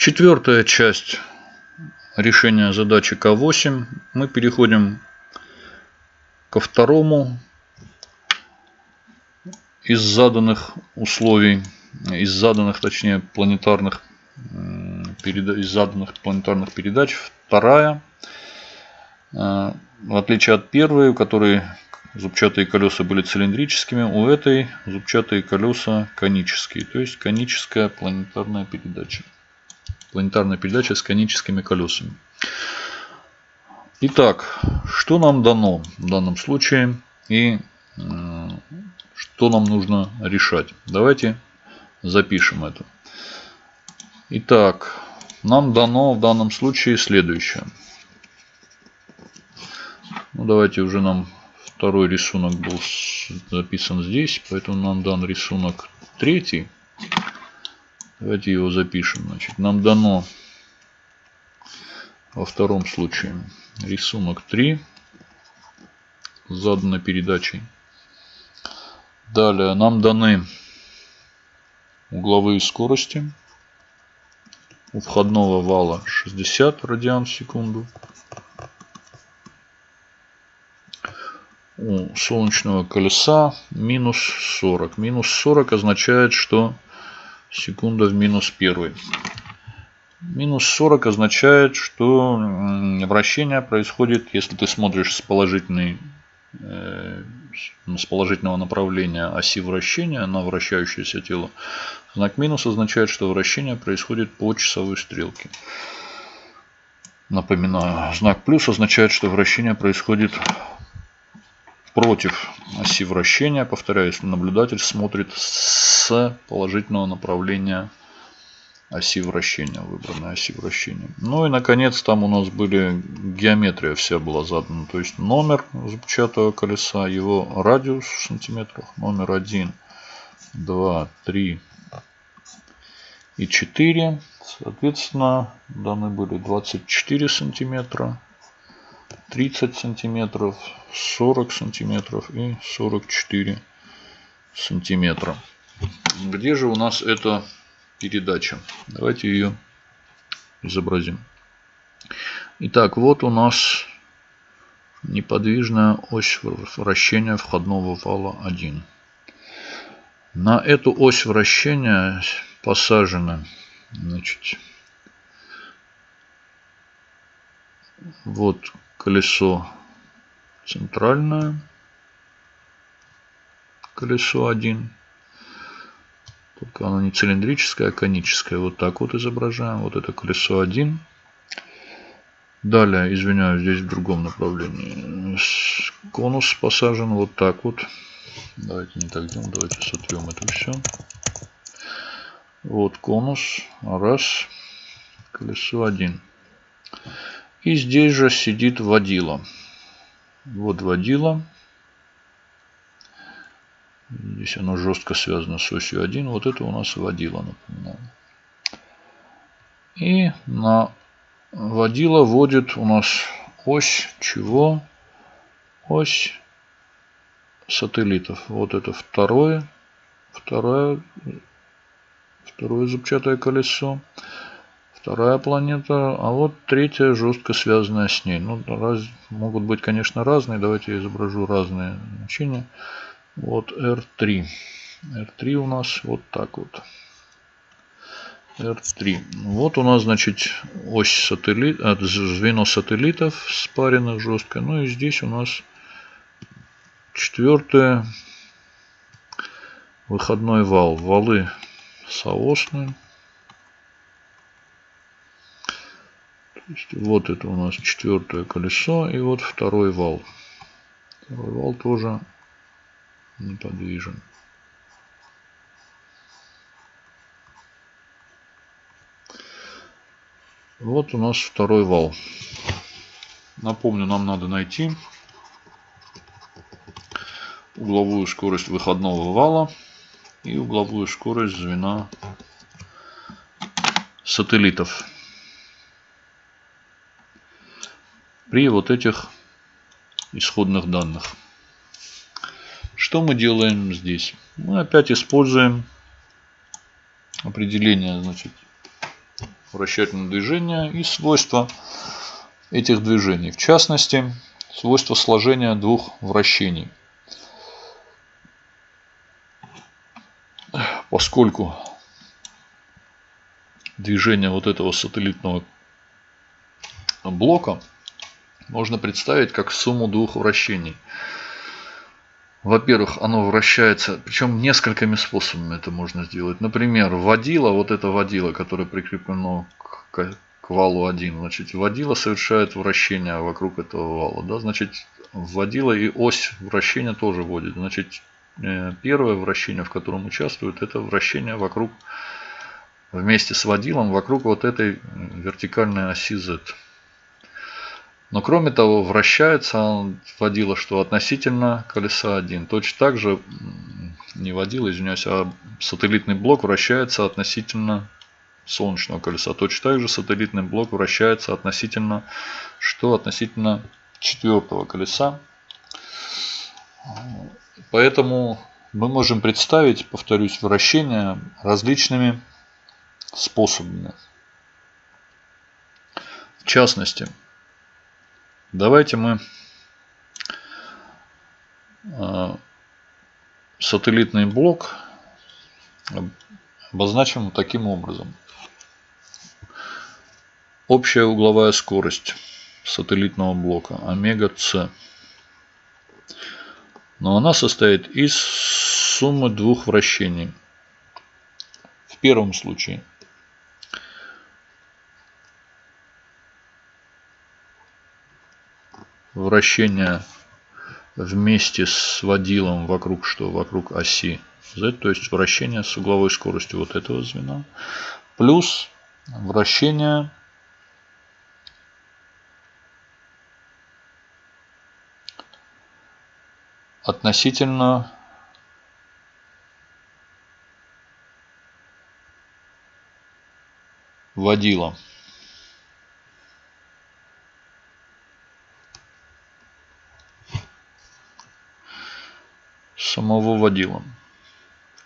Четвертая часть решения задачи К8. Мы переходим ко второму из заданных условий, из заданных, точнее, планетарных, из заданных планетарных передач. Вторая, э, в отличие от первой, у которой зубчатые колеса были цилиндрическими, у этой зубчатые колеса конические, то есть коническая планетарная передача. Планетарная передача с коническими колесами. Итак, что нам дано в данном случае и э, что нам нужно решать? Давайте запишем это. Итак, нам дано в данном случае следующее. Ну, давайте уже нам второй рисунок был записан здесь, поэтому нам дан рисунок третий. Давайте его запишем. Значит, нам дано во втором случае рисунок 3 заданной передачей. Далее нам даны угловые скорости. У входного вала 60 радиан в секунду. У солнечного колеса минус 40. Минус 40 означает, что секунда в минус 1. Минус 40 означает, что вращение происходит, если ты смотришь с, положительной, э, с положительного направления оси вращения на вращающееся тело. Знак минус означает, что вращение происходит по часовой стрелке. Напоминаю, знак плюс означает, что вращение происходит против оси вращения. Повторяю, если наблюдатель смотрит с положительного направления оси вращения, выбранной оси вращения. Ну и наконец там у нас были геометрия вся была задана. То есть номер зубчатого колеса, его радиус в сантиметрах, номер 1, 2, 3 и 4. Соответственно, даны были 24 сантиметра, 30 сантиметров, 40 сантиметров и 44 сантиметра. Где же у нас это передача. Давайте ее изобразим. Итак, вот у нас неподвижная ось вращения входного вала 1. На эту ось вращения посажено значит, вот колесо центральное, колесо 1 только оно не цилиндрическое, а коническое. Вот так вот изображаем. Вот это колесо 1. Далее, извиняюсь, здесь в другом направлении. Конус посажен вот так вот. Давайте не так делаем. Давайте сотрем это все. Вот конус. Раз. Колесо 1. И здесь же сидит водила. Вот водила. Здесь оно жестко связано с осью 1. Вот это у нас водила, напоминаю. И на водила вводит у нас ось чего? Ось сателлитов. Вот это второе, второе, второе зубчатое колесо. Вторая планета, а вот третья жестко связанная с ней. Ну, раз, могут быть, конечно, разные. Давайте я изображу разные значения. Вот R3. R3 у нас вот так вот. R3. Вот у нас, значит, ось сателлит, а, звено сателлитов спаренных жестко. Ну и здесь у нас четвертое выходной вал. Валы соосные. Вот это у нас четвертое колесо и вот второй вал. Второй вал тоже неподвижен. Вот у нас второй вал. Напомню, нам надо найти угловую скорость выходного вала и угловую скорость звена сателлитов. При вот этих исходных данных. Что мы делаем здесь? Мы опять используем определение значит, вращательного движения и свойства этих движений. В частности, свойства сложения двух вращений. Поскольку движение вот этого сателлитного блока можно представить как сумму двух вращений. Во-первых, оно вращается, причем несколькими способами это можно сделать. Например, водила, вот это водила, которое прикреплено к, к валу 1, значит, водила совершает вращение вокруг этого вала. Да? Значит, водила и ось вращения тоже водит. Значит, э, первое вращение, в котором участвует, это вращение вокруг, вместе с водилом, вокруг вот этой вертикальной оси Z. Но кроме того, вращается водила, что относительно колеса 1. Точно так же, не водила, извиняюсь, а сателлитный блок вращается относительно солнечного колеса. Точно так же сателлитный блок вращается относительно, что относительно четвертого колеса. Поэтому мы можем представить, повторюсь, вращение различными способами. В частности, Давайте мы а, сателлитный блок обозначим таким образом. Общая угловая скорость сателлитного блока омега С. Но она состоит из суммы двух вращений. В первом случае вращение вместе с водилом вокруг что? Вокруг оси Z, то есть вращение с угловой скоростью вот этого звена, плюс вращение относительно водила. Самого водила.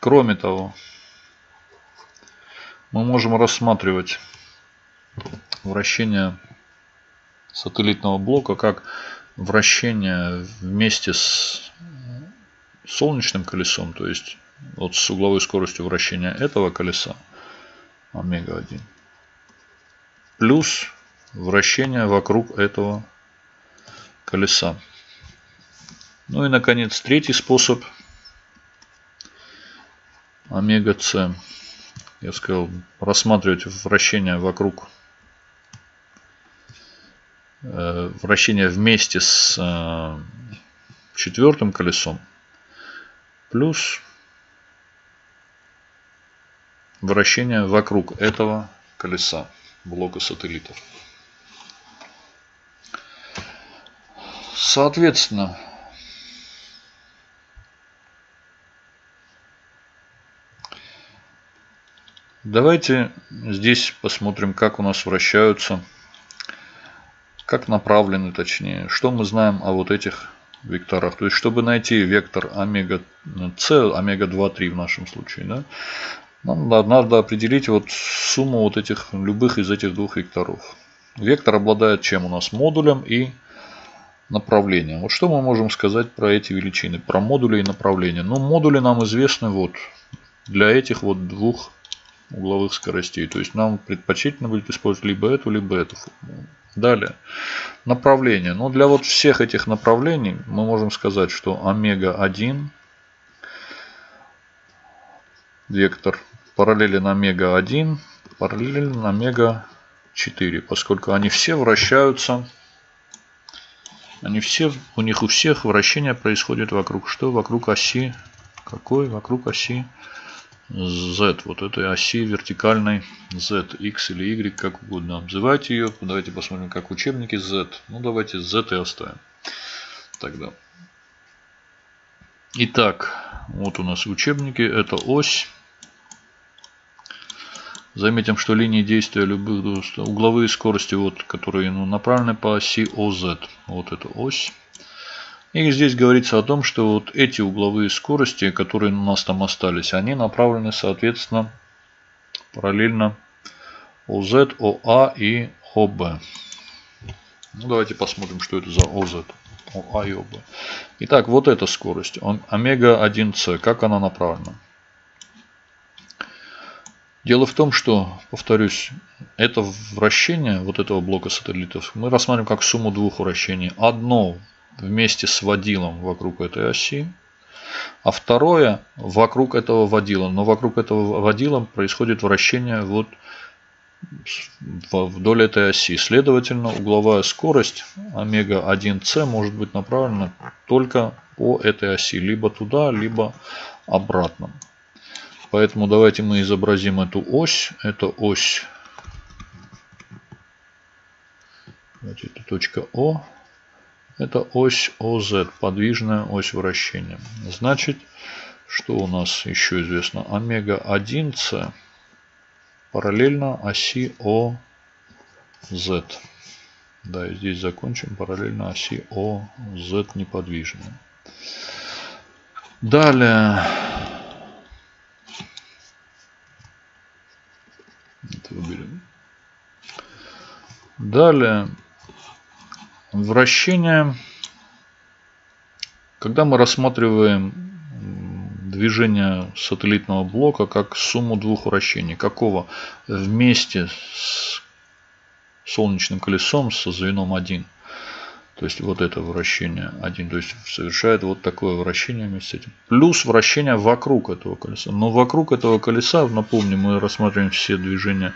Кроме того, мы можем рассматривать вращение сателлитного блока как вращение вместе с солнечным колесом, то есть вот с угловой скоростью вращения этого колеса, омега-1, плюс вращение вокруг этого колеса. Ну и, наконец, третий способ. Омега-С. Я сказал, рассматривать вращение вокруг э, вращение вместе с э, четвертым колесом плюс вращение вокруг этого колеса блока сателлитов. Соответственно, Давайте здесь посмотрим, как у нас вращаются, как направлены точнее, что мы знаем о вот этих векторах. То есть, чтобы найти вектор омега c, омега 2, 3 в нашем случае, да, нам надо определить вот сумму вот этих, любых из этих двух векторов. Вектор обладает чем у нас? Модулем и направлением. Вот что мы можем сказать про эти величины, про модули и направления. Ну, модули нам известны вот для этих вот двух угловых скоростей. То есть нам предпочтительно будет использовать либо эту, либо эту формулу. Далее. Направление. Но ну, для вот всех этих направлений мы можем сказать, что омега-1 вектор параллелен омега-1 параллелен омега-4. Поскольку они все вращаются они все, у них у всех вращение происходит вокруг что? Вокруг оси. Какой? Вокруг оси Z, вот этой оси вертикальной Z, X или Y, как угодно. Обзывайте ее. Давайте посмотрим, как учебники Z. Ну, давайте Z и оставим. Тогда. Итак, вот у нас учебники. Это ось. Заметим, что линии действия любых угловые скорости, вот, которые ну, направлены по оси OZ. Вот эта ось. И здесь говорится о том, что вот эти угловые скорости, которые у нас там остались, они направлены, соответственно, параллельно OZ, OA и OB. Ну, давайте посмотрим, что это за OZ, OA и OB. Итак, вот эта скорость. Омега-1С. Как она направлена? Дело в том, что, повторюсь, это вращение вот этого блока сателлитов мы рассматриваем как сумму двух вращений. Одно вместе с водилом вокруг этой оси, а второе вокруг этого водила. Но вокруг этого водила происходит вращение вот вдоль этой оси. Следовательно, угловая скорость омега-1c может быть направлена только по этой оси. Либо туда, либо обратно. Поэтому давайте мы изобразим эту ось. Это ось. Давайте это точка О. Это ось ОЗ, подвижная ось вращения. Значит, что у нас еще известно? Омега-1С параллельно оси ОЗ. Да, и здесь закончим параллельно оси ОЗ неподвижная. Далее. Это выберем. Далее. Вращение. Когда мы рассматриваем движение сателлитного блока как сумму двух вращений. Какого? Вместе с солнечным колесом со звеном 1. То есть вот это вращение 1. То есть совершает вот такое вращение вместе с этим. Плюс вращение вокруг этого колеса. Но вокруг этого колеса, напомню, мы рассматриваем все движения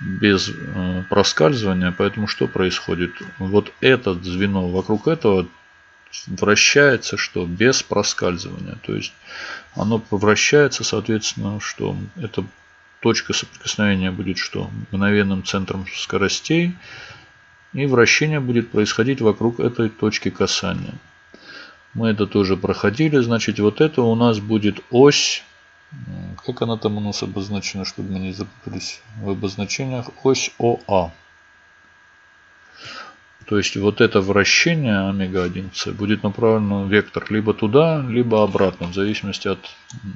без э, проскальзывания. Поэтому что происходит? Вот это звено вокруг этого вращается что? Без проскальзывания. То есть оно вращается, соответственно, что эта точка соприкосновения будет что? Мгновенным центром скоростей. И вращение будет происходить вокруг этой точки касания. Мы это тоже проходили. Значит, вот это у нас будет ось как она там у нас обозначена, чтобы мы не запутались в обозначениях? Ось ОА. То есть вот это вращение омега-1c будет направлено вектор либо туда, либо обратно, в зависимости от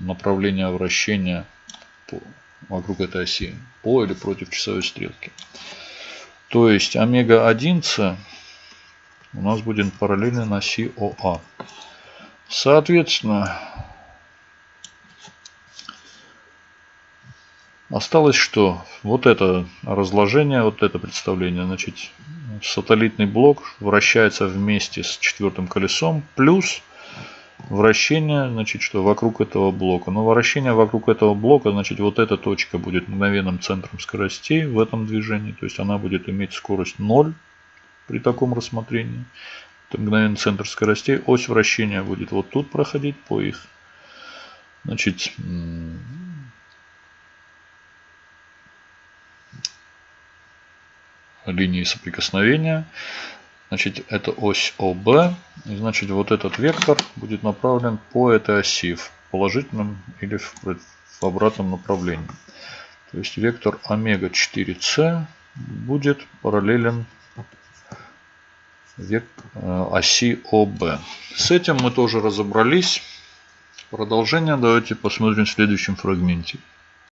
направления вращения вокруг этой оси, по или против часовой стрелки. То есть омега-1c у нас будет параллельно оси ОА. Соответственно, Осталось что? Вот это разложение, вот это представление. Значит, сателлитный блок вращается вместе с четвертым колесом. Плюс вращение, значит, что вокруг этого блока. Но вращение вокруг этого блока, значит, вот эта точка будет мгновенным центром скоростей в этом движении. То есть она будет иметь скорость 0 при таком рассмотрении. Это мгновенный центр скоростей. Ось вращения будет вот тут проходить по их. Значит, линии соприкосновения. Значит, это ось ОБ. И значит, вот этот вектор будет направлен по этой оси в положительном или в, обратном направлении. То есть вектор омега 4c будет параллелен э, оси ОБ. С этим мы тоже разобрались. Продолжение давайте посмотрим в следующем фрагменте.